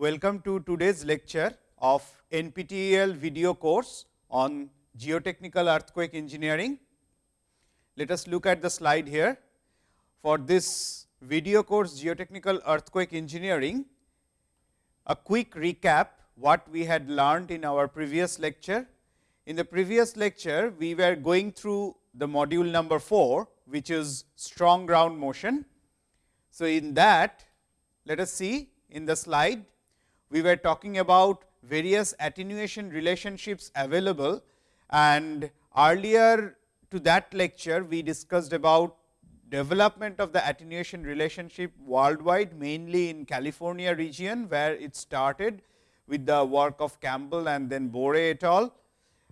Welcome to today's lecture of NPTEL video course on geotechnical earthquake engineering. Let us look at the slide here. For this video course geotechnical earthquake engineering, a quick recap what we had learned in our previous lecture. In the previous lecture, we were going through the module number 4, which is strong ground motion. So, in that let us see in the slide, we were talking about various attenuation relationships available and earlier to that lecture, we discussed about development of the attenuation relationship worldwide mainly in California region, where it started with the work of Campbell and then Boore et al.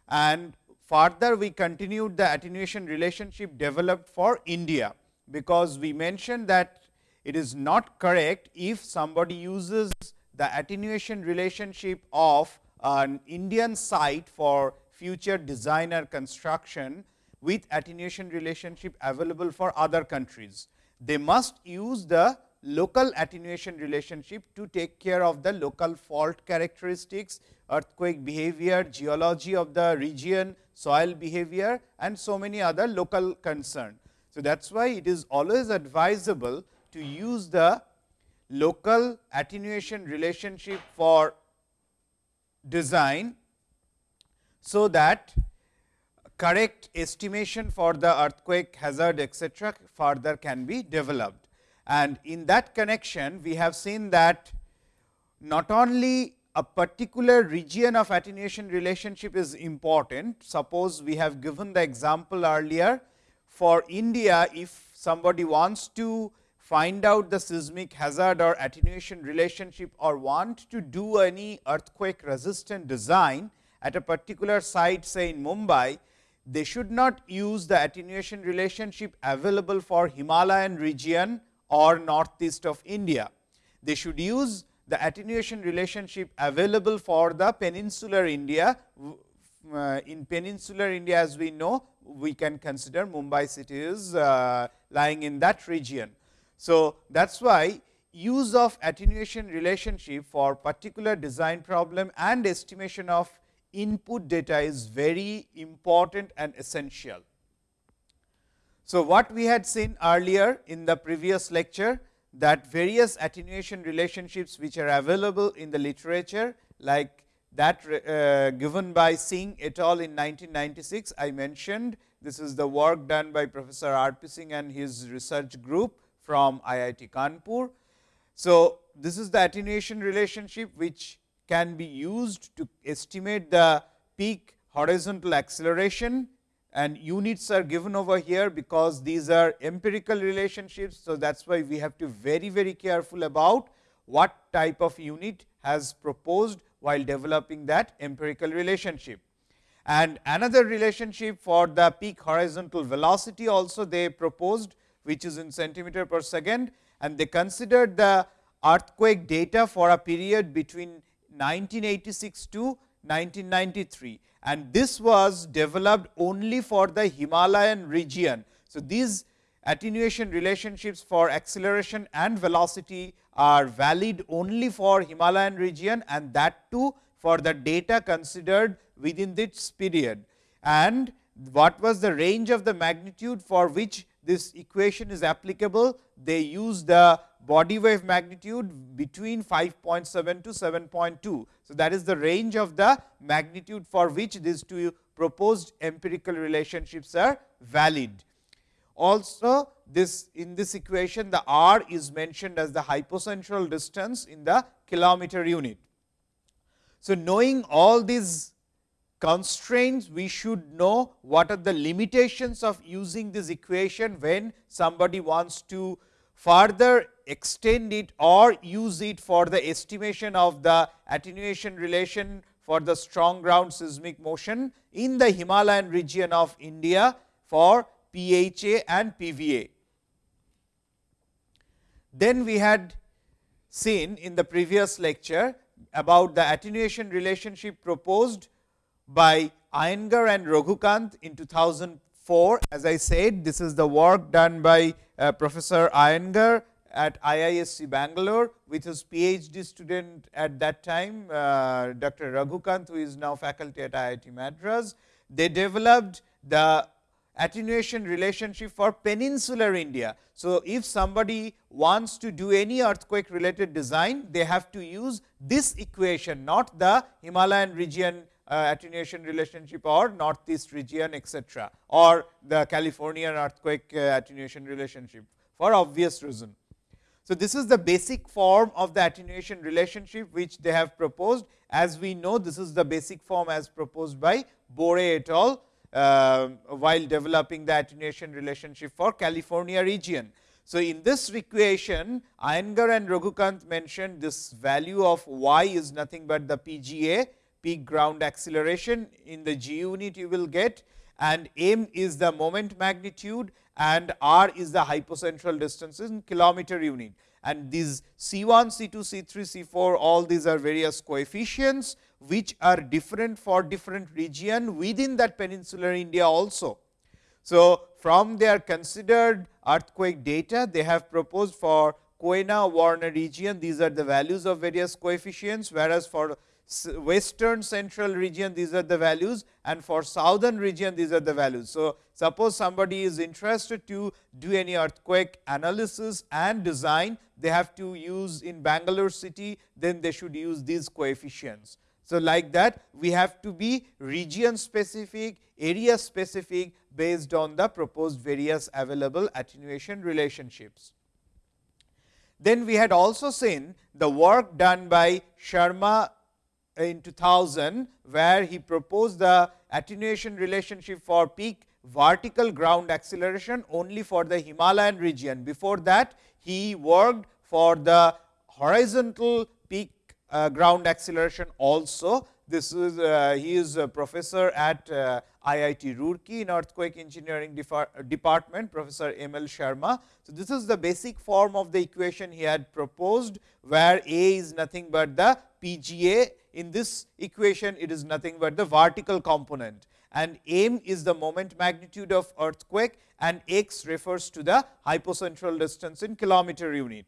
And further we continued the attenuation relationship developed for India, because we mentioned that it is not correct if somebody uses the attenuation relationship of an Indian site for future designer construction with attenuation relationship available for other countries. They must use the local attenuation relationship to take care of the local fault characteristics, earthquake behavior, geology of the region, soil behavior and so many other local concern. So, that is why it is always advisable to use the local attenuation relationship for design, so that correct estimation for the earthquake hazard etcetera further can be developed. And in that connection, we have seen that not only a particular region of attenuation relationship is important. Suppose we have given the example earlier for India, if somebody wants to find out the seismic hazard or attenuation relationship or want to do any earthquake resistant design at a particular site say in Mumbai, they should not use the attenuation relationship available for Himalayan region or northeast of India. They should use the attenuation relationship available for the peninsular India. Uh, in peninsular India as we know, we can consider Mumbai city is uh, lying in that region. So, that is why use of attenuation relationship for particular design problem and estimation of input data is very important and essential. So, what we had seen earlier in the previous lecture that various attenuation relationships which are available in the literature like that uh, given by Singh et al. in 1996. I mentioned this is the work done by Professor R. P. Singh and his research group from IIT Kanpur. So, this is the attenuation relationship which can be used to estimate the peak horizontal acceleration and units are given over here, because these are empirical relationships. So, that is why we have to very very careful about what type of unit has proposed while developing that empirical relationship. And another relationship for the peak horizontal velocity also they proposed which is in centimeter per second and they considered the earthquake data for a period between 1986 to 1993 and this was developed only for the Himalayan region. So, these attenuation relationships for acceleration and velocity are valid only for Himalayan region and that too for the data considered within this period. And what was the range of the magnitude for which this equation is applicable, they use the body wave magnitude between 5.7 to 7.2. So, that is the range of the magnitude for which these two proposed empirical relationships are valid. Also, this in this equation the r is mentioned as the hypocentral distance in the kilometer unit. So, knowing all these constraints, we should know what are the limitations of using this equation when somebody wants to further extend it or use it for the estimation of the attenuation relation for the strong ground seismic motion in the Himalayan region of India for PHA and PVA. Then we had seen in the previous lecture about the attenuation relationship proposed by Iyengar and Raghukanth in 2004. As I said, this is the work done by uh, Professor Iyengar at IISc Bangalore with his PhD student at that time, uh, Dr. Raghukanth, who is now faculty at IIT Madras. They developed the attenuation relationship for peninsular India. So, if somebody wants to do any earthquake related design, they have to use this equation, not the Himalayan region uh, attenuation relationship or northeast region etc., or the Californian earthquake uh, attenuation relationship for obvious reason. So, this is the basic form of the attenuation relationship which they have proposed. As we know, this is the basic form as proposed by Boore et al. Uh, while developing the attenuation relationship for California region. So, in this equation, Iyengar and Raghukanth mentioned this value of y is nothing but the PGA, peak ground acceleration in the G unit you will get and m is the moment magnitude and r is the hypocentral distance in kilometer unit. And these C 1, C 2, C 3, C 4 all these are various coefficients, which are different for different region within that peninsular India also. So, from their considered earthquake data, they have proposed for Koyna Warna region, these are the values of various coefficients, whereas for western central region these are the values and for southern region these are the values. So, suppose somebody is interested to do any earthquake analysis and design they have to use in Bangalore city then they should use these coefficients. So, like that we have to be region specific area specific based on the proposed various available attenuation relationships. Then we had also seen the work done by Sharma in 2000, where he proposed the attenuation relationship for peak vertical ground acceleration only for the Himalayan region. Before that, he worked for the horizontal peak uh, ground acceleration also. This is uh, he is a professor at uh, IIT Roorkee in earthquake engineering department, Professor M. L. Sharma. So, this is the basic form of the equation he had proposed, where A is nothing but the PGA in this equation it is nothing but the vertical component. And m is the moment magnitude of earthquake and x refers to the hypocentral distance in kilometer unit.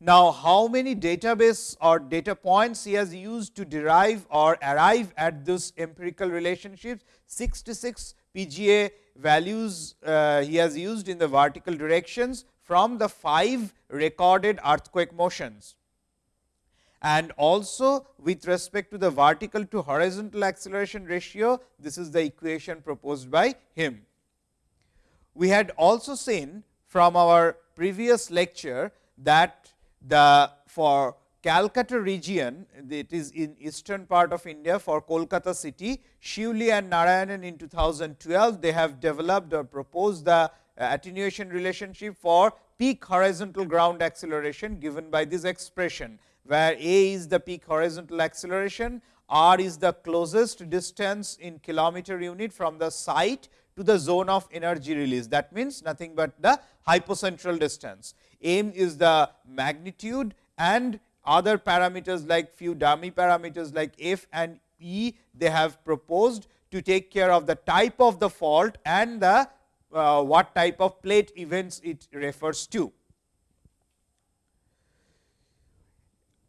Now, how many database or data points he has used to derive or arrive at this empirical relationships 66 PGA values uh, he has used in the vertical directions from the 5 recorded earthquake motions and also with respect to the vertical to horizontal acceleration ratio, this is the equation proposed by him. We had also seen from our previous lecture that the for Calcutta region, it is in eastern part of India for Kolkata city, Shiuly and Narayanan in 2012, they have developed or proposed the uh, attenuation relationship for peak horizontal ground acceleration given by this expression where a is the peak horizontal acceleration, r is the closest distance in kilometer unit from the site to the zone of energy release. That means, nothing but the hypocentral distance. M is the magnitude and other parameters like few dummy parameters like f and e, they have proposed to take care of the type of the fault and the uh, what type of plate events it refers to.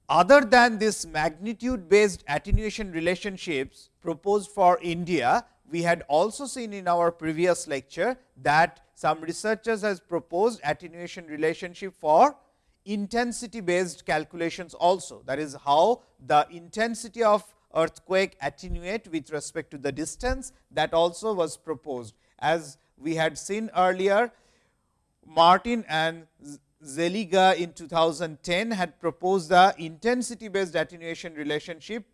Other than this magnitude based attenuation relationships proposed for India, we had also seen in our previous lecture that some researchers has proposed attenuation relationship for intensity based calculations also. That is how the intensity of earthquake attenuate with respect to the distance that also was proposed. As we had seen earlier, Martin and Szeliga in 2010 had proposed the intensity based attenuation relationship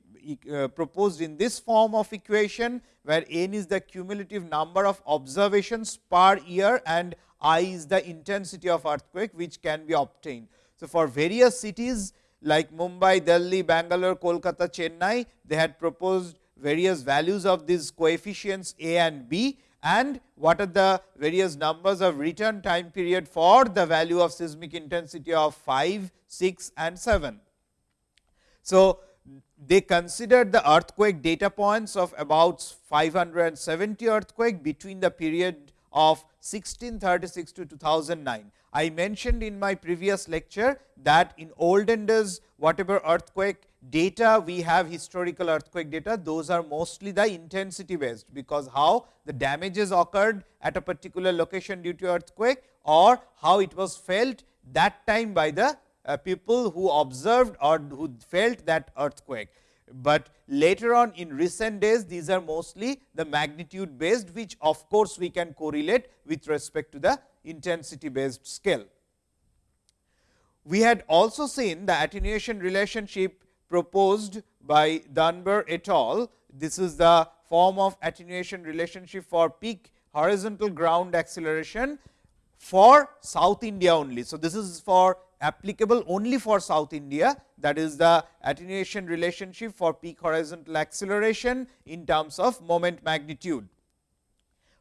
uh, proposed in this form of equation, where n is the cumulative number of observations per year and i is the intensity of earthquake which can be obtained. So, for various cities like Mumbai, Delhi, Bangalore, Kolkata, Chennai, they had proposed various values of these coefficients a and b and what are the various numbers of return time period for the value of seismic intensity of 5, 6 and 7. So, they considered the earthquake data points of about 570 earthquake between the period of 1636 to 2009. I mentioned in my previous lecture that in olden days whatever earthquake data we have historical earthquake data those are mostly the intensity based, because how the damages occurred at a particular location due to earthquake or how it was felt that time by the uh, people who observed or who felt that earthquake. But later on in recent days these are mostly the magnitude based which of course, we can correlate with respect to the intensity based scale. We had also seen the attenuation relationship proposed by Dunbar et al. This is the form of attenuation relationship for peak horizontal ground acceleration for South India only. So, this is for applicable only for South India that is the attenuation relationship for peak horizontal acceleration in terms of moment magnitude.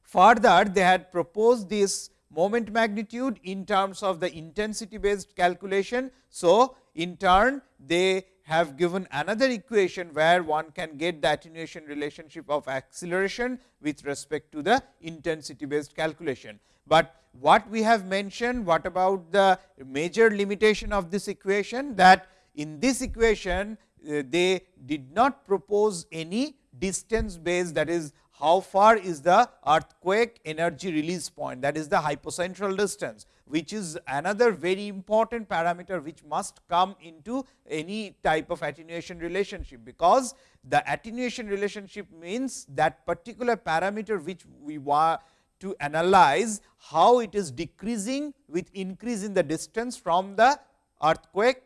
Further, they had proposed this moment magnitude in terms of the intensity based calculation. So, in turn they have given another equation where one can get the attenuation relationship of acceleration with respect to the intensity based calculation. But what we have mentioned, what about the major limitation of this equation that in this equation uh, they did not propose any distance based that is how far is the earthquake energy release point that is the hypocentral distance which is another very important parameter which must come into any type of attenuation relationship because the attenuation relationship means that particular parameter which we want to analyze how it is decreasing with increase in the distance from the earthquake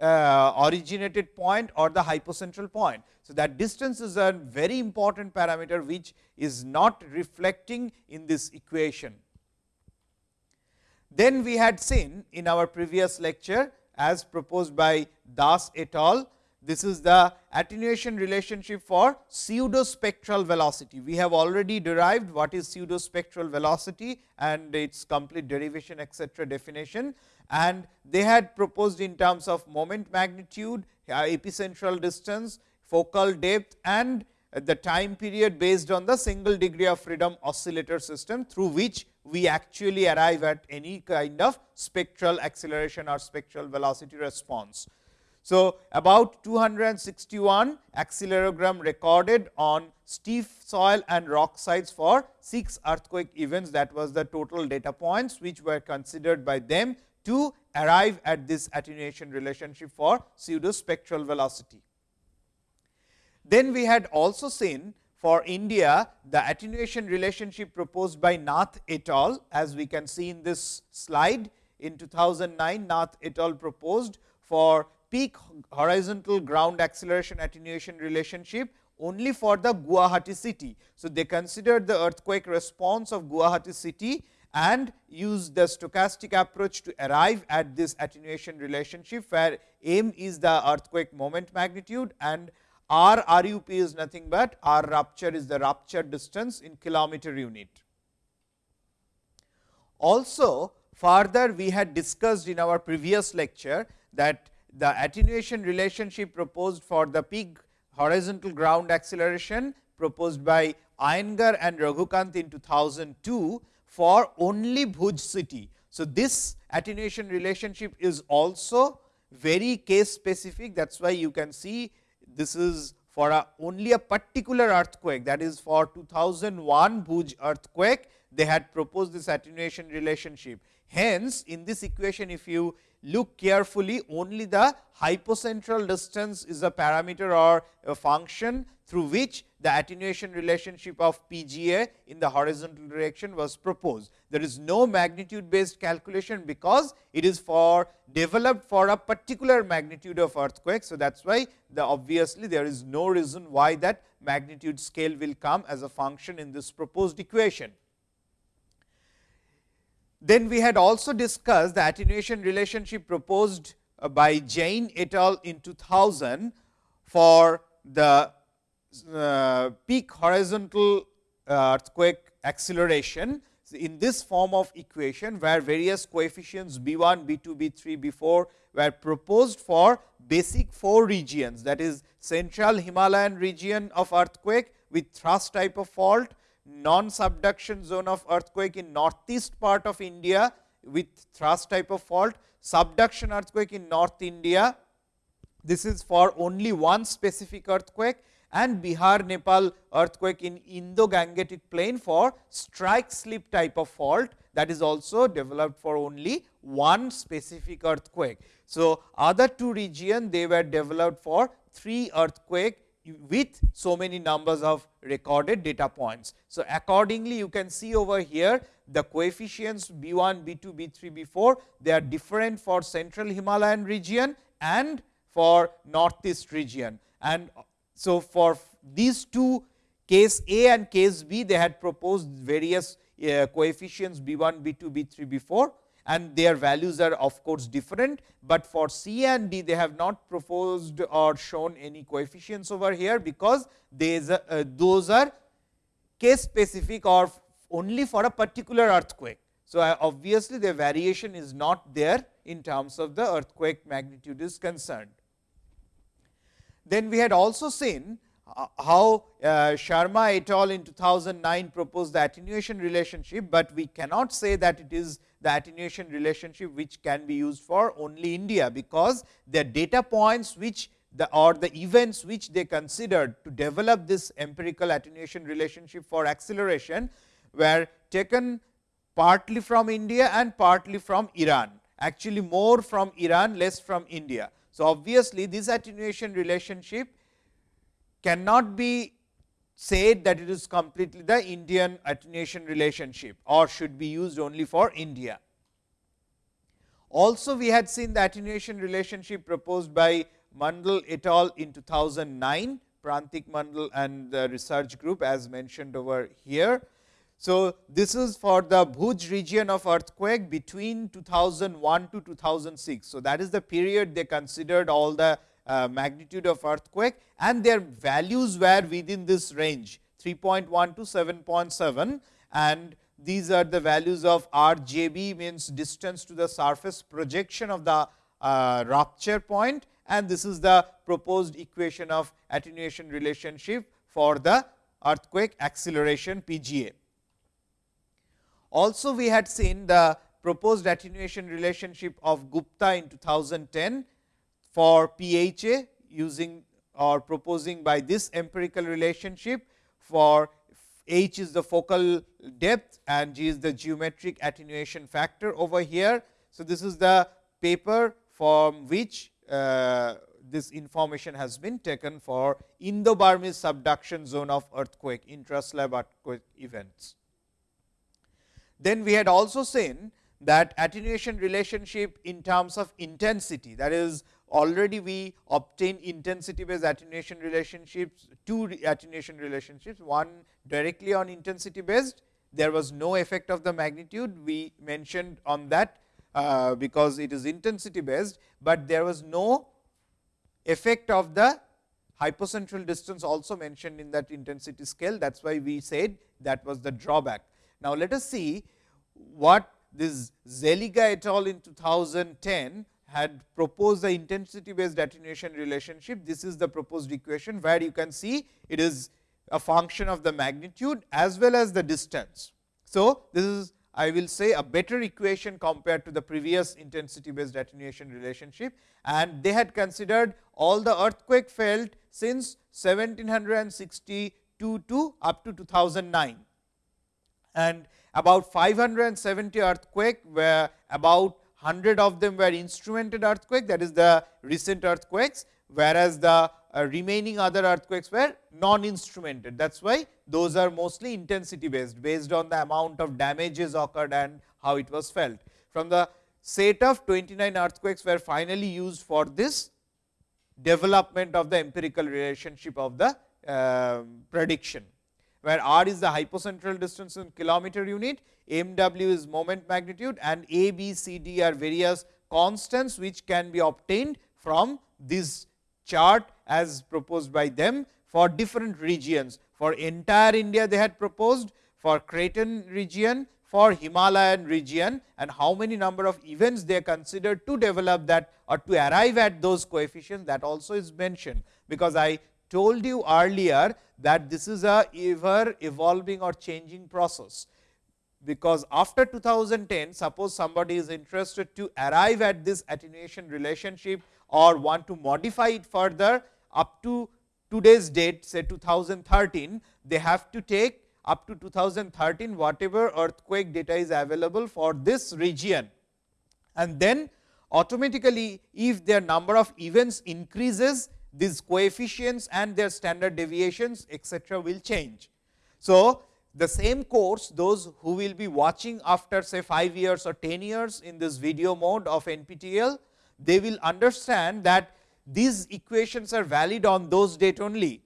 uh, originated point or the hypocentral point. So, that distance is a very important parameter which is not reflecting in this equation. Then we had seen in our previous lecture as proposed by Das et al. This is the attenuation relationship for pseudo spectral velocity. We have already derived what is pseudo spectral velocity and its complete derivation etcetera definition and they had proposed in terms of moment magnitude, uh, epicentral distance, focal depth and the time period based on the single degree of freedom oscillator system through which we actually arrive at any kind of spectral acceleration or spectral velocity response. So, about 261 accelerogram recorded on steep soil and rock sites for 6 earthquake events that was the total data points which were considered by them to arrive at this attenuation relationship for pseudo spectral velocity. Then we had also seen for India the attenuation relationship proposed by Nath et al. as we can see in this slide in 2009 Nath et al. proposed for peak horizontal ground acceleration attenuation relationship only for the Guwahati city. So, they considered the earthquake response of Guwahati city and used the stochastic approach to arrive at this attenuation relationship, where m is the earthquake moment magnitude and r RUP is nothing but r rupture is the rupture distance in kilometer unit. Also further we had discussed in our previous lecture that the attenuation relationship proposed for the peak horizontal ground acceleration proposed by Iyengar and Raghukanth in 2002 for only Bhuj city. So, this attenuation relationship is also very case specific that is why you can see this is for a only a particular earthquake that is for 2001 Bhuj earthquake they had proposed this attenuation relationship. Hence, in this equation if you look carefully only the hypocentral distance is a parameter or a function through which the attenuation relationship of PGA in the horizontal direction was proposed. There is no magnitude based calculation, because it is for developed for a particular magnitude of earthquake. So, that is why the obviously there is no reason why that magnitude scale will come as a function in this proposed equation. Then we had also discussed the attenuation relationship proposed uh, by Jain et al. in 2000 for the uh, peak horizontal uh, earthquake acceleration in this form of equation, where various coefficients B 1, B 2, B 3, B 4 were proposed for basic four regions that is central Himalayan region of earthquake with thrust type of fault, non subduction zone of earthquake in northeast part of India with thrust type of fault, subduction earthquake in North India. This is for only one specific earthquake and Bihar Nepal earthquake in Indo Gangetic plain for strike slip type of fault that is also developed for only one specific earthquake. So, other two region they were developed for three earthquake with so many numbers of recorded data points. So, accordingly you can see over here the coefficients B 1, B 2, B 3, B 4 they are different for central Himalayan region and for northeast region. And so, for these two case A and case B they had proposed various uh, coefficients B 1, B 2, B 3, B 4 and their values are of course different, but for C and D they have not proposed or shown any coefficients over here, because uh, those are case specific or only for a particular earthquake. So, obviously, the variation is not there in terms of the earthquake magnitude is concerned. Then we had also seen uh, how uh, Sharma et al. in 2009 proposed the attenuation relationship, but we cannot say that it is the attenuation relationship which can be used for only India, because the data points which the or the events which they considered to develop this empirical attenuation relationship for acceleration were taken partly from India and partly from Iran, actually more from Iran, less from India. So, obviously, this attenuation relationship cannot be said that it is completely the Indian attenuation relationship or should be used only for India. Also, we had seen the attenuation relationship proposed by Mandal et al. in 2009, Prantik Mandal and the research group as mentioned over here. So, this is for the Bhuj region of earthquake between 2001 to 2006. So, that is the period they considered all the uh, magnitude of earthquake and their values were within this range 3.1 to 7.7 and these are the values of RJB means distance to the surface projection of the uh, rupture point and this is the proposed equation of attenuation relationship for the earthquake acceleration PGA. Also we had seen the proposed attenuation relationship of Gupta in 2010 for PHA using or proposing by this empirical relationship for h is the focal depth and g is the geometric attenuation factor over here. So, this is the paper from which uh, this information has been taken for Indo-Burmese subduction zone of earthquake, intra-slab earthquake events. Then we had also seen that attenuation relationship in terms of intensity that is already we obtain intensity based attenuation relationships, two attenuation relationships, one directly on intensity based, there was no effect of the magnitude, we mentioned on that uh, because it is intensity based, but there was no effect of the hypocentral distance also mentioned in that intensity scale. That is why we said that was the drawback. Now, let us see what this Szeliga et al. in 2010 had proposed the intensity based attenuation relationship. This is the proposed equation, where you can see it is a function of the magnitude as well as the distance. So, this is I will say a better equation compared to the previous intensity based attenuation relationship and they had considered all the earthquake felt since 1762 to up to 2009 and about 570 earthquake where about 100 of them were instrumented earthquake that is the recent earthquakes, whereas the uh, remaining other earthquakes were non instrumented. That is why those are mostly intensity based, based on the amount of damages occurred and how it was felt. From the set of 29 earthquakes were finally used for this development of the empirical relationship of the uh, prediction where r is the hypocentral distance in kilometer unit, mw is moment magnitude and a, b, c, d are various constants which can be obtained from this chart as proposed by them for different regions. For entire India they had proposed, for craton region, for Himalayan region and how many number of events they considered to develop that or to arrive at those coefficients that also is mentioned. Because I told you earlier that this is a ever evolving or changing process. because after 2010 suppose somebody is interested to arrive at this attenuation relationship or want to modify it further up to today's date say 2013 they have to take up to 2013 whatever earthquake data is available for this region and then automatically if their number of events increases these coefficients and their standard deviations etcetera will change. So, the same course those who will be watching after say 5 years or 10 years in this video mode of NPTEL, they will understand that these equations are valid on those date only.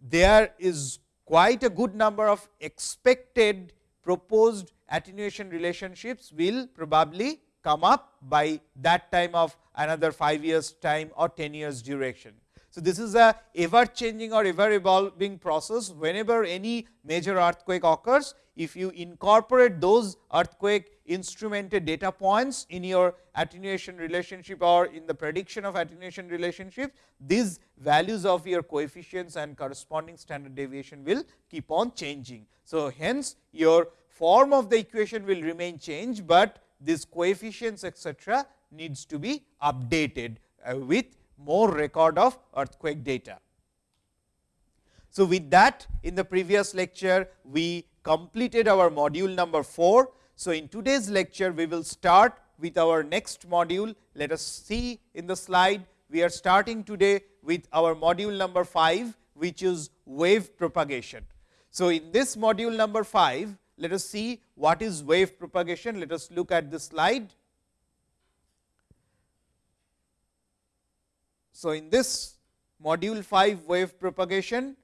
There is quite a good number of expected proposed attenuation relationships will probably come up by that time of another 5 years time or 10 years duration. So, this is a ever changing or ever evolving process whenever any major earthquake occurs. If you incorporate those earthquake instrumented data points in your attenuation relationship or in the prediction of attenuation relationship, these values of your coefficients and corresponding standard deviation will keep on changing. So, hence your form of the equation will remain changed, but these coefficients etcetera needs to be updated uh, with more record of earthquake data. So, with that in the previous lecture we completed our module number 4. So, in today's lecture we will start with our next module. Let us see in the slide we are starting today with our module number 5 which is wave propagation. So, in this module number 5 let us see what is wave propagation. Let us look at the slide. So, in this module 5 wave propagation.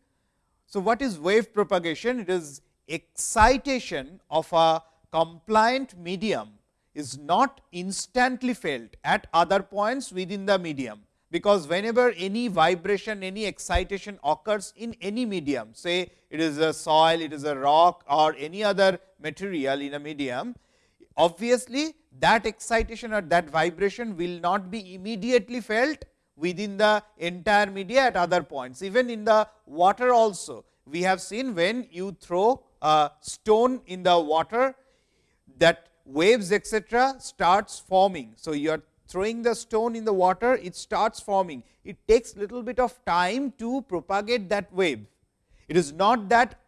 So, what is wave propagation? It is excitation of a compliant medium is not instantly felt at other points within the medium, because whenever any vibration, any excitation occurs in any medium, say it is a soil, it is a rock or any other material in a medium, obviously that excitation or that vibration will not be immediately felt within the entire media at other points. Even in the water also, we have seen when you throw a stone in the water, that waves etcetera starts forming. So, you are throwing the stone in the water, it starts forming. It takes little bit of time to propagate that wave. It is not that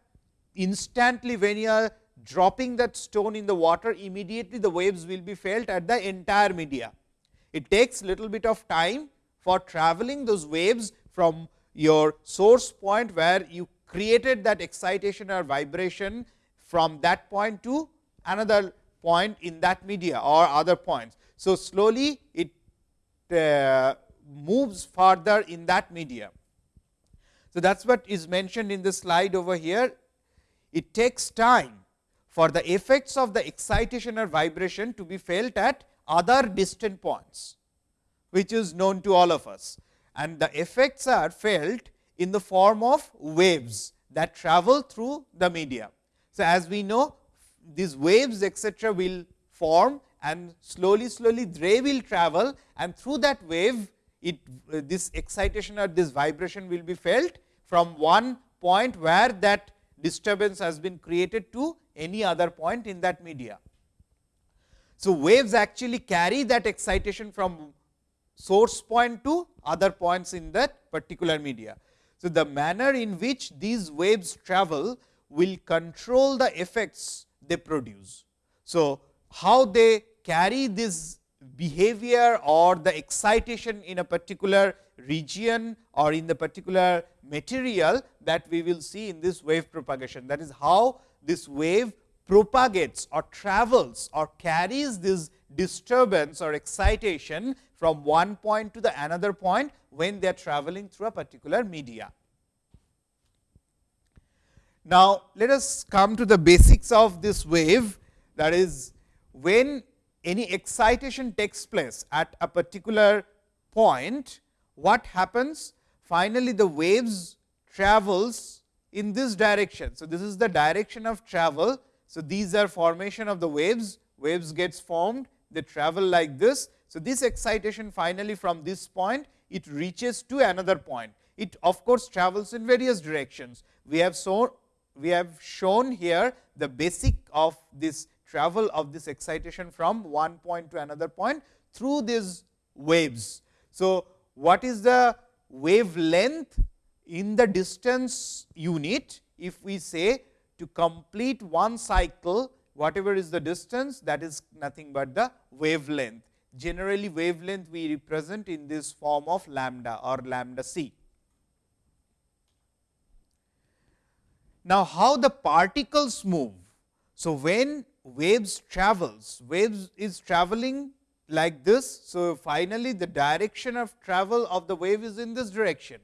instantly when you are dropping that stone in the water, immediately the waves will be felt at the entire media. It takes little bit of time for traveling those waves from your source point where you created that excitation or vibration from that point to another point in that media or other points. So, slowly it uh, moves further in that medium. So, that is what is mentioned in the slide over here. It takes time for the effects of the excitation or vibration to be felt at other distant points which is known to all of us and the effects are felt in the form of waves that travel through the media. So, as we know these waves etcetera will form and slowly slowly they will travel and through that wave it uh, this excitation or this vibration will be felt from one point where that disturbance has been created to any other point in that media. So, waves actually carry that excitation from source point to other points in that particular media. So, the manner in which these waves travel will control the effects they produce. So, how they carry this behavior or the excitation in a particular region or in the particular material that we will see in this wave propagation. That is how this wave propagates or travels or carries this disturbance or excitation from one point to the another point when they are traveling through a particular media. Now, let us come to the basics of this wave that is when any excitation takes place at a particular point, what happens? Finally, the waves travels in this direction. So, this is the direction of travel. So, these are formation of the waves, waves gets formed, they travel like this. So, this excitation finally from this point it reaches to another point. It of course, travels in various directions. We have so we have shown here the basic of this travel of this excitation from one point to another point through these waves. So, what is the wavelength in the distance unit if we say to complete one cycle whatever is the distance that is nothing but the wavelength. Generally wavelength we represent in this form of lambda or lambda c. Now, how the particles move? So, when waves travels, waves is traveling like this. So, finally, the direction of travel of the wave is in this direction,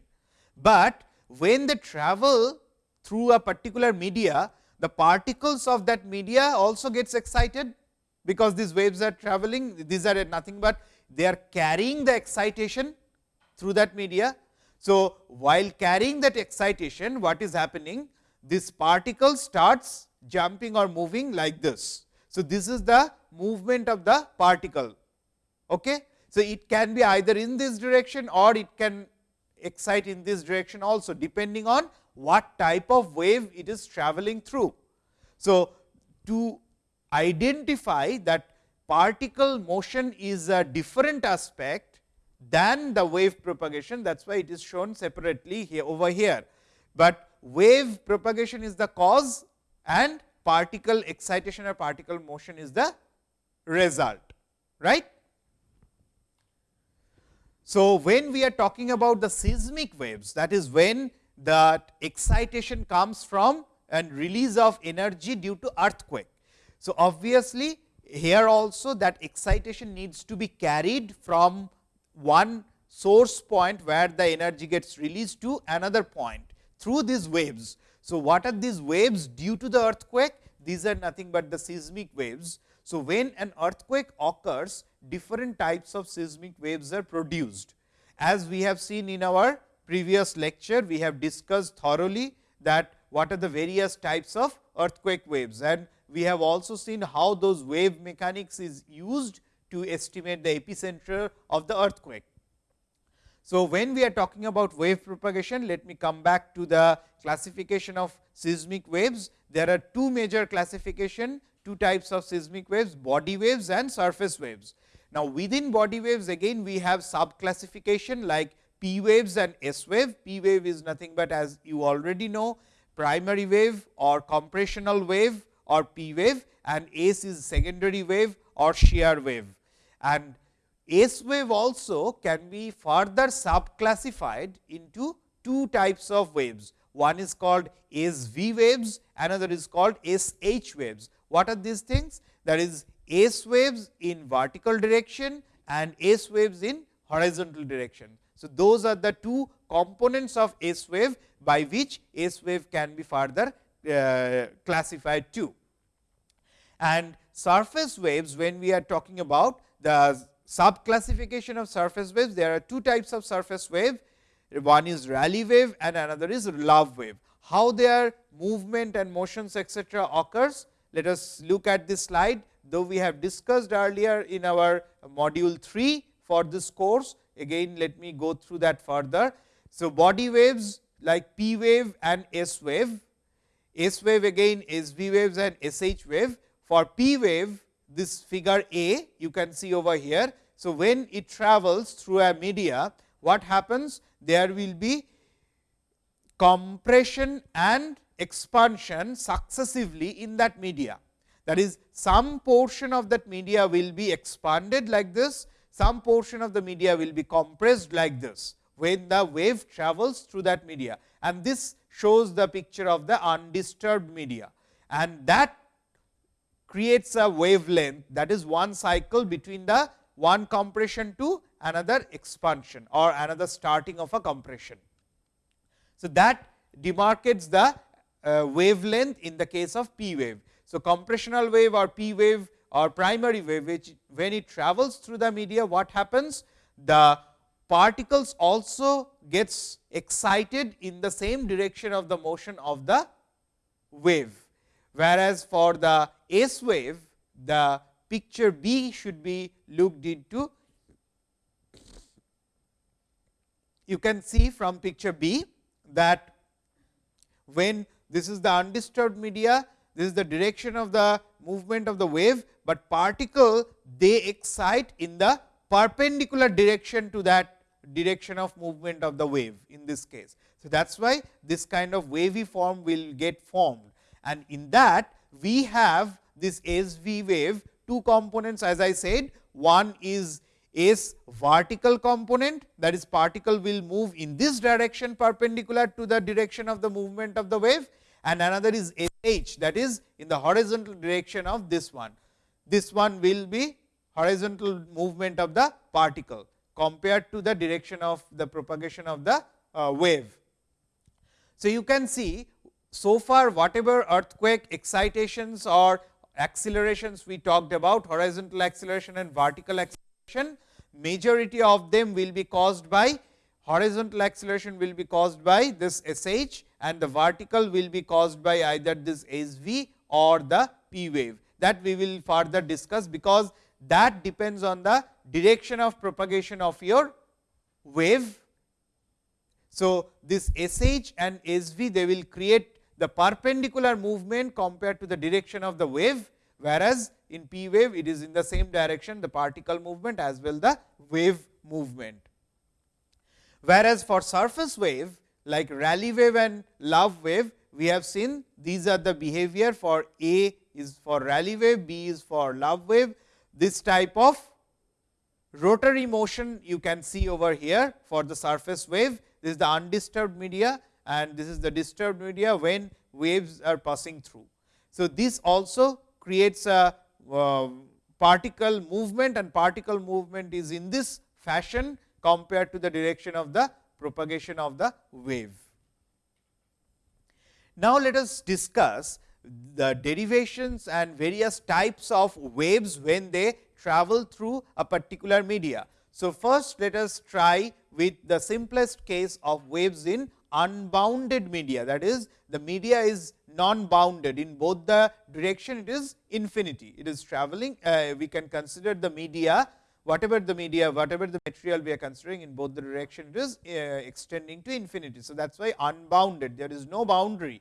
but when they travel through a particular media, the particles of that media also gets excited, because these waves are traveling, these are nothing but they are carrying the excitation through that media. So, while carrying that excitation, what is happening? This particle starts jumping or moving like this. So, this is the movement of the particle. Okay? So, it can be either in this direction or it can excite in this direction also depending on what type of wave it is traveling through. So, to identify that particle motion is a different aspect than the wave propagation that is why it is shown separately here over here. But wave propagation is the cause and particle excitation or particle motion is the result right. So, when we are talking about the seismic waves that is when the excitation comes from and release of energy due to earthquake. So, obviously, here also that excitation needs to be carried from one source point where the energy gets released to another point through these waves. So, what are these waves due to the earthquake? These are nothing but the seismic waves. So, when an earthquake occurs, different types of seismic waves are produced. As we have seen in our previous lecture, we have discussed thoroughly that what are the various types of earthquake waves and we have also seen how those wave mechanics is used to estimate the epicenter of the earthquake. So, when we are talking about wave propagation, let me come back to the classification of seismic waves. There are two major classification, two types of seismic waves, body waves and surface waves. Now, within body waves again we have sub classification like P waves and S wave. P wave is nothing but as you already know primary wave or compressional wave or P wave and S is secondary wave or shear wave. And S wave also can be further sub classified into two types of waves. One is called SV waves, another is called SH waves. What are these things? That is S waves in vertical direction and S waves in horizontal direction. So, those are the two components of S wave by which S wave can be further uh, classified too. And surface waves when we are talking about the sub classification of surface waves, there are two types of surface wave, one is Rayleigh wave and another is Love wave. How their movement and motions etcetera occurs, let us look at this slide, though we have discussed earlier in our module 3 for this course. Again, let me go through that further. So, body waves like P wave and S wave, S wave again SV waves and SH wave. For P wave, this figure A you can see over here. So, when it travels through a media, what happens? There will be compression and expansion successively in that media. That is, some portion of that media will be expanded like this, some portion of the media will be compressed like this, when the wave travels through that media. And this shows the picture of the undisturbed media. And that creates a wavelength that is one cycle between the one compression to another expansion or another starting of a compression. So, that demarcates the uh, wavelength in the case of P wave. So, compressional wave or P wave or primary wave which when it travels through the media what happens? The particles also gets excited in the same direction of the motion of the wave. Whereas, for the S wave the picture B should be looked into. You can see from picture B that when this is the undisturbed media, this is the direction of the movement of the wave, but particle they excite in the perpendicular direction to that direction of movement of the wave in this case. So, that is why this kind of wavy form will get formed and in that we have this SV wave two components as I said one is S vertical component that is particle will move in this direction perpendicular to the direction of the movement of the wave and another is H that is in the horizontal direction of this one. This one will be horizontal movement of the particle compared to the direction of the propagation of the uh, wave. So, you can see so far whatever earthquake excitations or accelerations we talked about horizontal acceleration and vertical acceleration majority of them will be caused by horizontal acceleration will be caused by this SH and the vertical will be caused by either this SV or the P wave that we will further discuss, because that depends on the direction of propagation of your wave. So, this SH and SV they will create the perpendicular movement compared to the direction of the wave, whereas in P wave it is in the same direction the particle movement as well the wave movement. Whereas, for surface wave like Rayleigh wave and Love wave we have seen these are the behavior for A is for Rayleigh wave, B is for Love wave. This type of rotary motion you can see over here for the surface wave. This is the undisturbed media and this is the disturbed media when waves are passing through. So, this also creates a uh, particle movement and particle movement is in this fashion compared to the direction of the propagation of the wave. Now, let us discuss the derivations and various types of waves when they travel through a particular media. So, first let us try with the simplest case of waves in unbounded media that is the media is non bounded in both the direction it is infinity it is traveling uh, we can consider the media whatever the media whatever the material we are considering in both the direction it is uh, extending to infinity. So, that is why unbounded there is no boundary.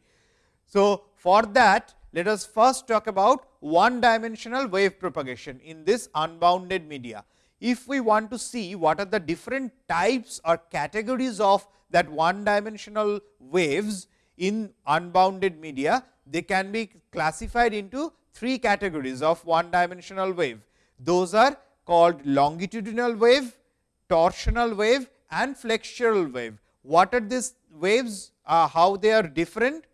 So, for that let us first talk about one dimensional wave propagation in this unbounded media. If we want to see what are the different types or categories of that one dimensional waves in unbounded media, they can be classified into three categories of one dimensional wave. Those are called longitudinal wave, torsional wave and flexural wave. What are these waves? Uh, how they are different?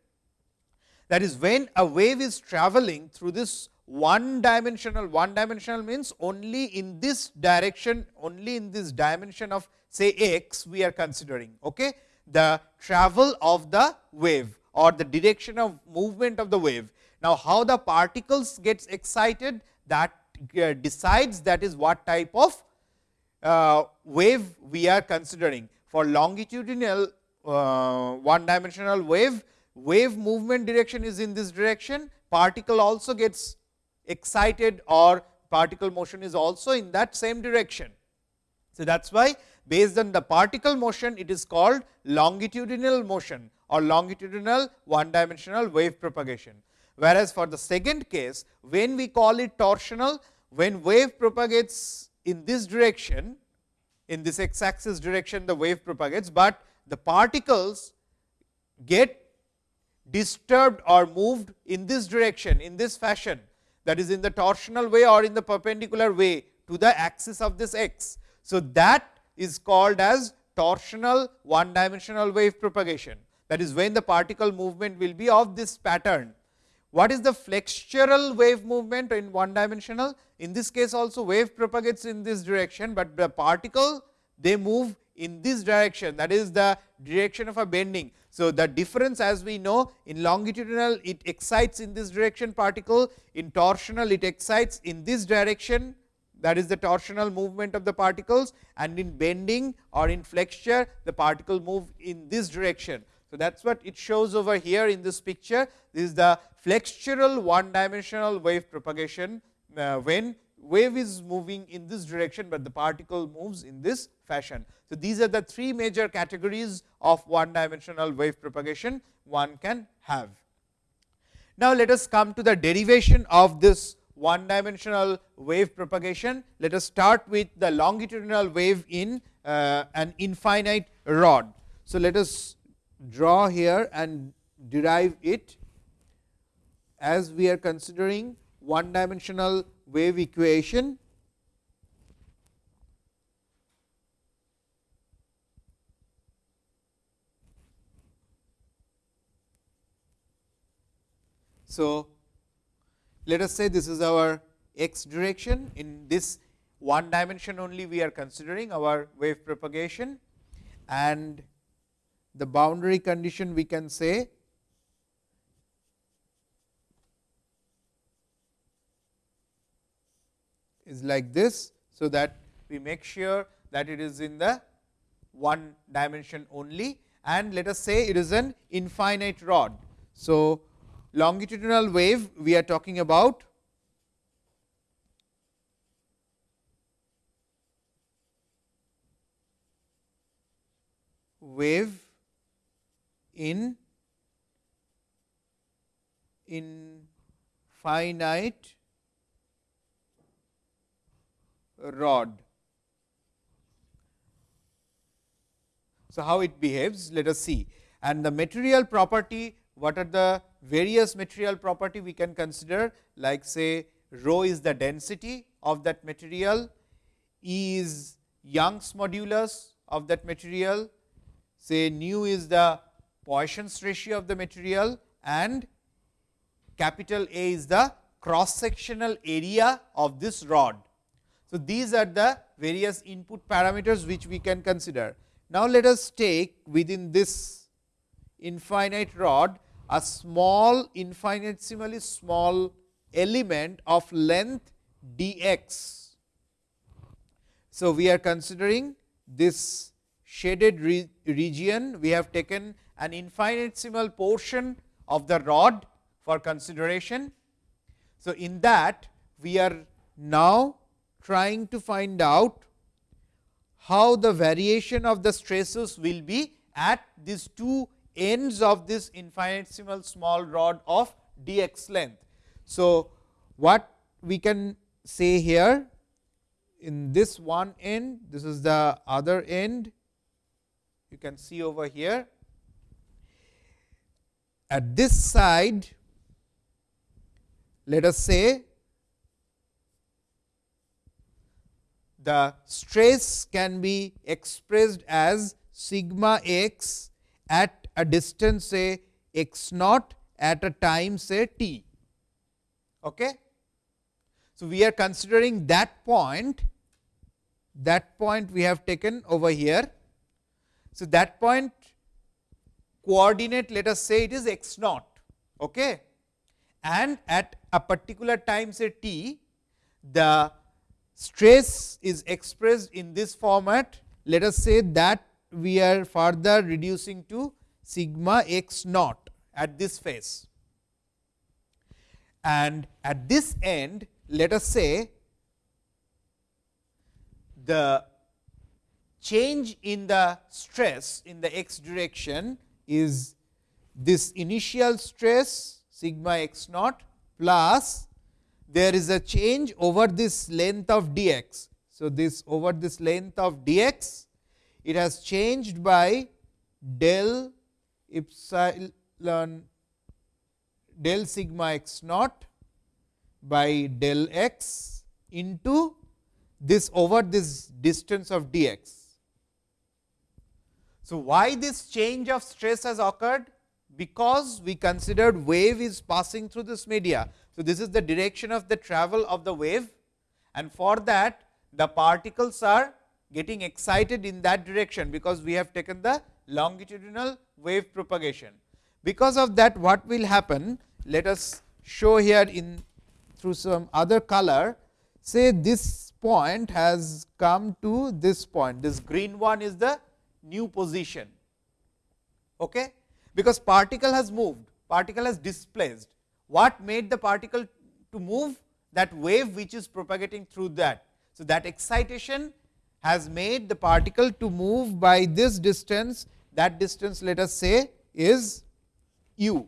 That is when a wave is traveling through this one dimensional, one dimensional means only in this direction, only in this dimension of say x we are considering. Okay? The travel of the wave or the direction of movement of the wave. Now, how the particles gets excited that uh, decides that is what type of uh, wave we are considering. For longitudinal uh, one dimensional wave, wave movement direction is in this direction, particle also gets excited or particle motion is also in that same direction. So, that is why based on the particle motion it is called longitudinal motion or longitudinal one dimensional wave propagation. Whereas, for the second case when we call it torsional when wave propagates in this direction in this x axis direction the wave propagates, but the particles get disturbed or moved in this direction in this fashion that is in the torsional way or in the perpendicular way to the axis of this x. So, that is called as torsional one dimensional wave propagation that is when the particle movement will be of this pattern. What is the flexural wave movement in one dimensional? In this case also wave propagates in this direction, but the particle they move in this direction that is the direction of a bending. So, the difference as we know in longitudinal it excites in this direction particle, in torsional it excites in this direction that is the torsional movement of the particles and in bending or in flexure the particle move in this direction. So, that is what it shows over here in this picture. This is the flexural one dimensional wave propagation uh, when wave is moving in this direction, but the particle moves in this fashion. So, these are the three major categories of one dimensional wave propagation one can have. Now, let us come to the derivation of this one dimensional wave propagation. Let us start with the longitudinal wave in uh, an infinite rod. So, let us draw here and derive it as we are considering one dimensional wave equation So, let us say this is our x direction in this one dimension only we are considering our wave propagation and the boundary condition we can say is like this. So, that we make sure that it is in the one dimension only and let us say it is an infinite rod. So, longitudinal wave we are talking about wave in in finite rod. So, how it behaves let us see and the material property what are the various material property we can consider like say rho is the density of that material, E is Young's modulus of that material, say nu is the Poisson's ratio of the material and capital A is the cross sectional area of this rod. So, these are the various input parameters which we can consider. Now, let us take within this infinite rod a small infinitesimally small element of length d x. So, we are considering this shaded re region, we have taken an infinitesimal portion of the rod for consideration. So, in that we are now trying to find out how the variation of the stresses will be at these two ends of this infinitesimal small rod of d x length. So, what we can say here in this one end, this is the other end, you can see over here. At this side, let us say the stress can be expressed as sigma x at a distance say x naught at a time say t. Okay. So, we are considering that point that point we have taken over here. So, that point coordinate let us say it is x naught okay. and at a particular time say t the stress is expressed in this format let us say that we are further reducing to sigma x naught at this face. And at this end, let us say the change in the stress in the x direction is this initial stress sigma x naught plus there is a change over this length of d x. So, this over this length of d x it has changed by del epsilon del sigma x naught by del x into this over this distance of d x. So, why this change of stress has occurred? Because we considered wave is passing through this media. So, this is the direction of the travel of the wave and for that the particles are getting excited in that direction, because we have taken the longitudinal wave propagation. Because of that what will happen? Let us show here in through some other color. Say this point has come to this point. This green one is the new position. Okay? Because particle has moved. Particle has displaced. What made the particle to move? That wave which is propagating through that. So that excitation has made the particle to move by this distance that distance let us say is u.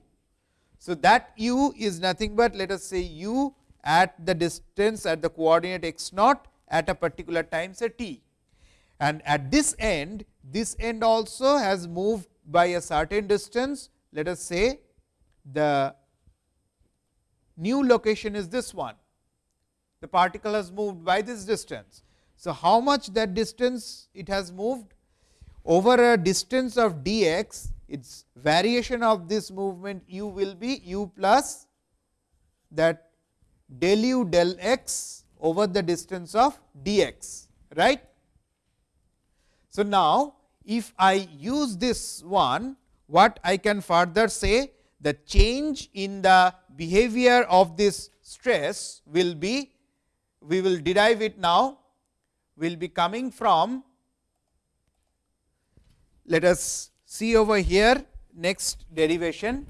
So, that u is nothing but let us say u at the distance at the coordinate x naught at a particular time say t. And at this end, this end also has moved by a certain distance, let us say the new location is this one, the particle has moved by this distance. So, how much that distance it has moved? Over a distance of dx, its variation of this movement u will be u plus that del u del x over the distance of dx, right. So, now if I use this one, what I can further say the change in the behavior of this stress will be, we will derive it now, will be coming from, let us see over here next derivation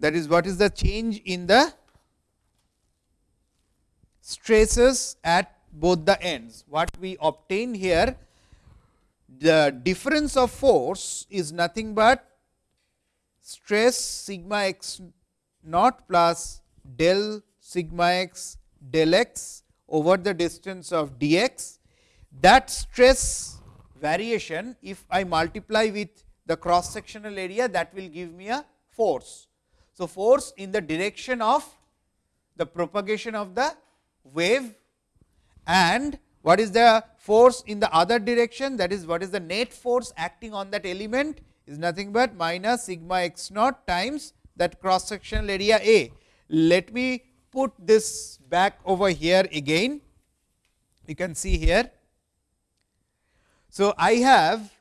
that is what is the change in the stresses at both the ends. What we obtain here the difference of force is nothing but stress sigma x naught plus del sigma x del x over the distance of dx. That stress variation if I multiply with the cross sectional area that will give me a force. So, force in the direction of the propagation of the wave and what is the force in the other direction that is what is the net force acting on that element is nothing but minus sigma x naught times that cross sectional area A. Let me put this back over here again, you can see here. So, I have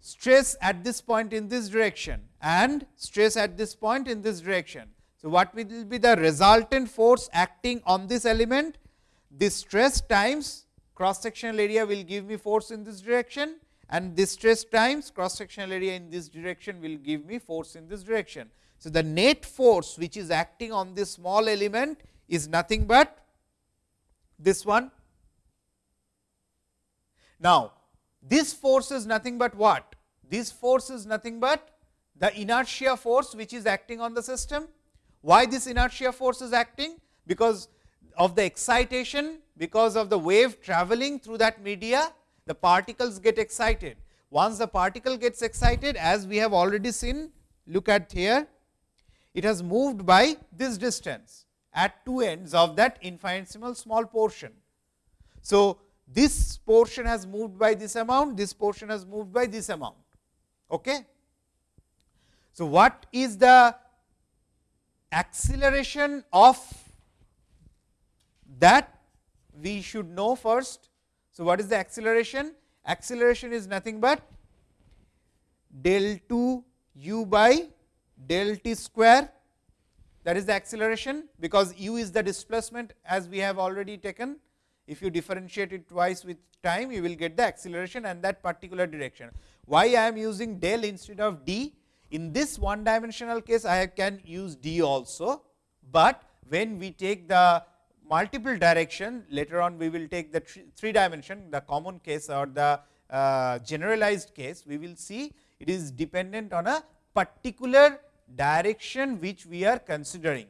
stress at this point in this direction and stress at this point in this direction. So, what will be the resultant force acting on this element? This stress times cross sectional area will give me force in this direction and this stress times cross sectional area in this direction will give me force in this direction. So, the net force which is acting on this small element is nothing but this one. Now, this force is nothing but what? This force is nothing but the inertia force which is acting on the system. Why this inertia force is acting? Because of the excitation because of the wave traveling through that media, the particles get excited. Once the particle gets excited, as we have already seen, look at here, it has moved by this distance at two ends of that infinitesimal small portion. So, this portion has moved by this amount, this portion has moved by this amount. Okay. So, what is the acceleration of that we should know first. So, what is the acceleration? Acceleration is nothing but del 2 u by del t square that is the acceleration, because u is the displacement as we have already taken. If you differentiate it twice with time, you will get the acceleration and that particular direction. Why I am using del instead of d? In this one dimensional case, I can use d also, but when we take the multiple direction later on we will take the three dimension the common case or the uh, generalized case we will see it is dependent on a particular direction which we are considering.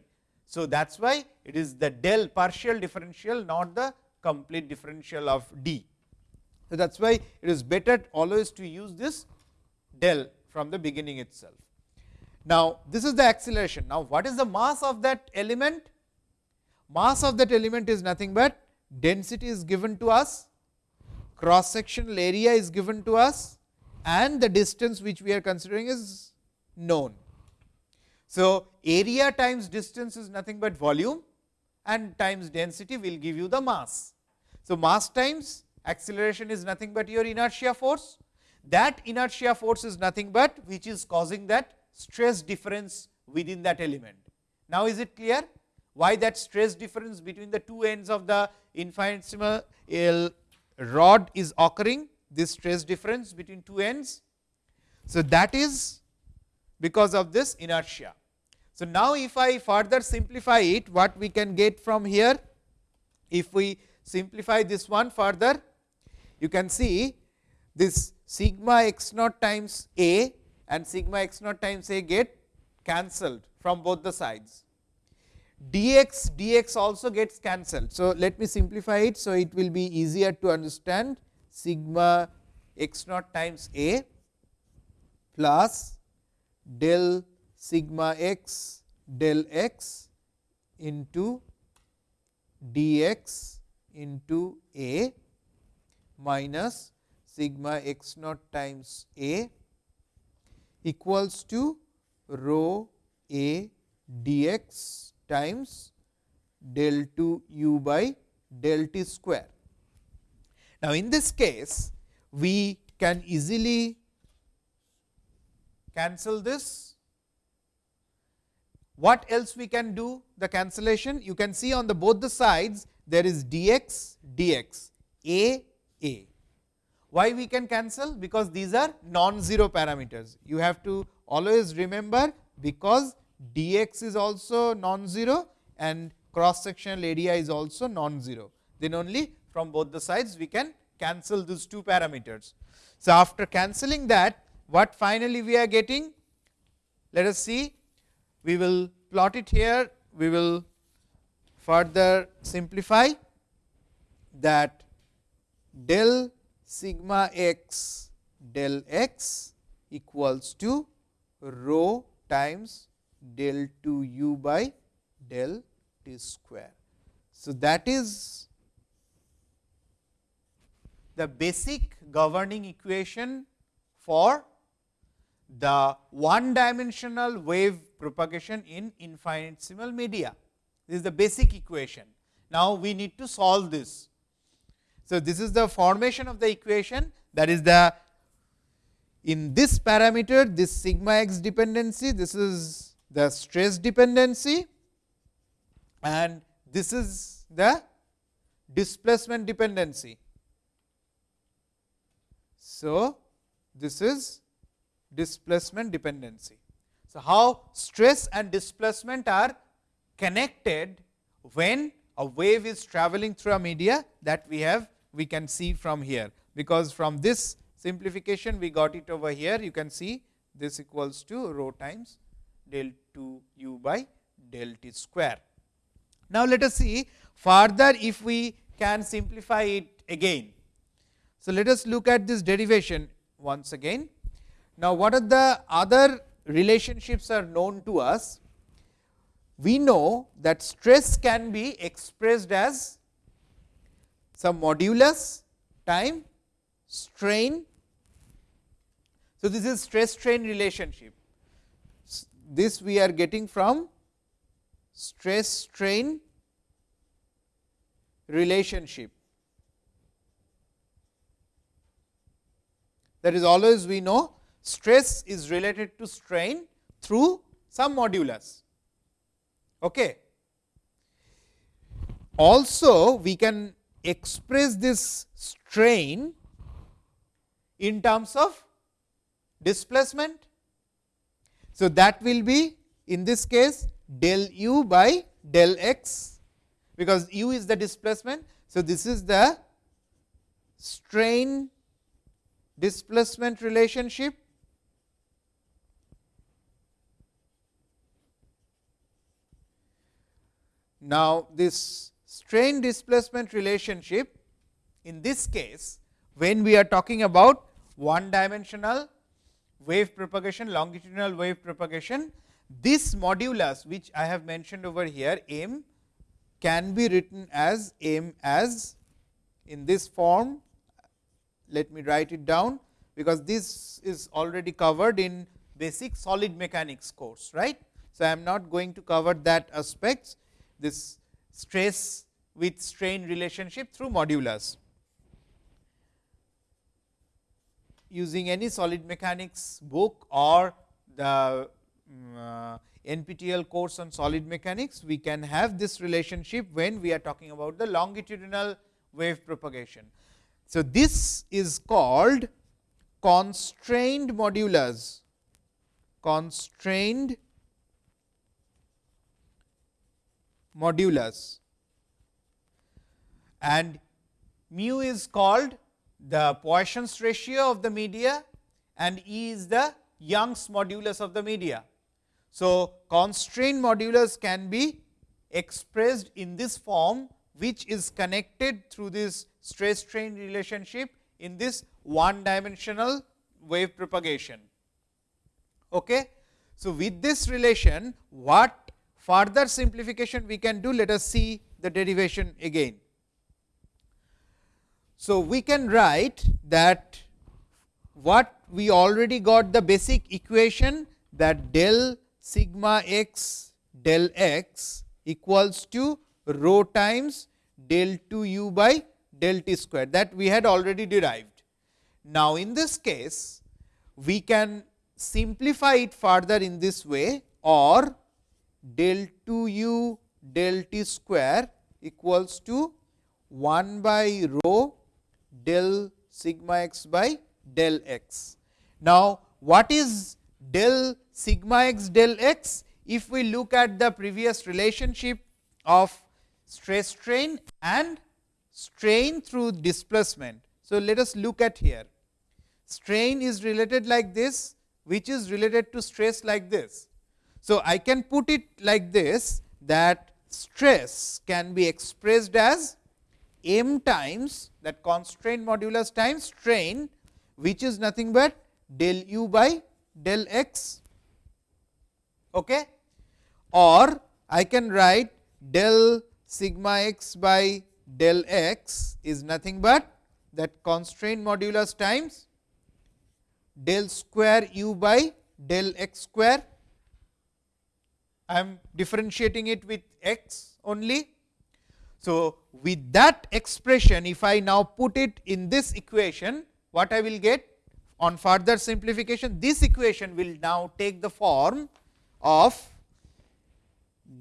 So, that is why it is the del partial differential not the complete differential of d. So, that is why it is better always to use this del from the beginning itself. Now, this is the acceleration. Now, what is the mass of that element? mass of that element is nothing but density is given to us, cross sectional area is given to us and the distance which we are considering is known. So, area times distance is nothing but volume and times density will give you the mass. So, mass times acceleration is nothing but your inertia force. That inertia force is nothing but which is causing that stress difference within that element. Now, is it clear? why that stress difference between the two ends of the infinitesimal uh, rod is occurring, this stress difference between two ends. So, that is because of this inertia. So, now if I further simplify it, what we can get from here, if we simplify this one further, you can see this sigma x naught times A and sigma x naught times a get cancelled from both the sides. dx dx also gets cancelled. So, let me simplify it. So, it will be easier to understand sigma x naught times a plus del sigma x del x into dx into a minus sigma x naught times a equals to rho a dx times del 2 u by del t square. Now, in this case we can easily cancel this. What else we can do the cancellation? You can see on the both the sides there is dx dx a a. Why we can cancel? Because these are non-zero parameters. You have to always remember because dx is also non-zero and cross sectional area is also non-zero. Then only from both the sides we can cancel these two parameters. So, after cancelling that what finally we are getting? Let us see we will plot it here, we will further simplify that del sigma x del x equals to rho times del 2 u by del t square. So, that is the basic governing equation for the one dimensional wave propagation in infinitesimal media. This is the basic equation. Now, we need to solve this. So, this is the formation of the equation that is the in this parameter this sigma x dependency this is the stress dependency and this is the displacement dependency. So, this is displacement dependency. So, how stress and displacement are connected when a wave is traveling through a media that we have we can see from here, because from this simplification we got it over here you can see this equals to rho times del 2 u by del t square. Now, let us see further if we can simplify it again. So, let us look at this derivation once again. Now, what are the other relationships are known to us? We know that stress can be expressed as some modulus time strain. So, this is stress strain relationship. This we are getting from stress strain relationship. That is always we know stress is related to strain through some modulus. Okay. Also, we can express this strain in terms of displacement. So, that will be in this case del u by del x, because u is the displacement. So, this is the strain displacement relationship Now, this strain displacement relationship in this case when we are talking about one dimensional wave propagation longitudinal wave propagation this modulus which I have mentioned over here m can be written as m as in this form let me write it down because this is already covered in basic solid mechanics course right. So, I am not going to cover that aspects this stress with strain relationship through modulus. Using any solid mechanics book or the um, uh, NPTEL course on solid mechanics, we can have this relationship when we are talking about the longitudinal wave propagation. So, this is called constrained modulus, constrained modulus and mu is called the Poisson's ratio of the media and E is the Young's modulus of the media. So, constraint modulus can be expressed in this form, which is connected through this stress strain relationship in this one dimensional wave propagation. Okay. So, with this relation what further simplification we can do let us see the derivation again. So, we can write that what we already got the basic equation that del sigma x del x equals to rho times del 2 u by del t square that we had already derived. Now, in this case we can simplify it further in this way or del 2 u del t square equals to 1 by rho del sigma x by del x. Now, what is del sigma x del x? If we look at the previous relationship of stress strain and strain through displacement. So, let us look at here. Strain is related like this, which is related to stress like this. So, I can put it like this that stress can be expressed as m times that constraint modulus times strain which is nothing but del u by del x okay? or I can write del sigma x by del x is nothing but that constraint modulus times del square u by del x square. I am differentiating it with x only. So, with that expression if I now put it in this equation what I will get on further simplification this equation will now take the form of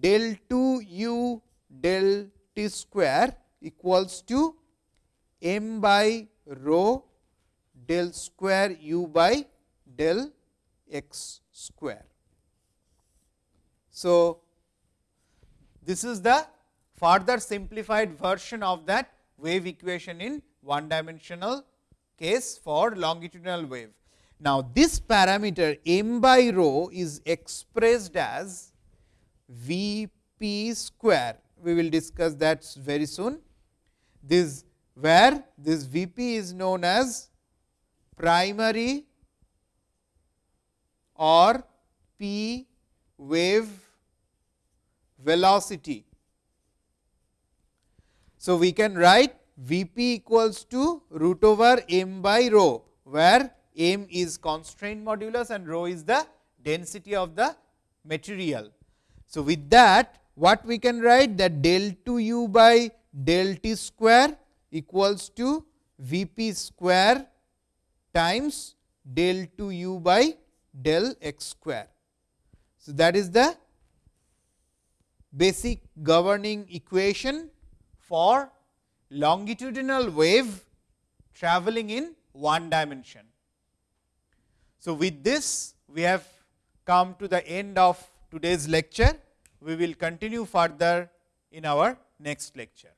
del 2 u del t square equals to m by rho del square u by del x square. So, this is the further simplified version of that wave equation in one dimensional case for longitudinal wave. Now, this parameter m by rho is expressed as V p square. We will discuss that very soon. This where this V p is known as primary or p wave velocity. So, we can write V p equals to root over m by rho, where m is constraint modulus and rho is the density of the material. So, with that what we can write that del 2 u by del t square equals to V p square times del 2 u by del x square. So, that is the basic governing equation for longitudinal wave traveling in one dimension. So, with this we have come to the end of today's lecture. We will continue further in our next lecture.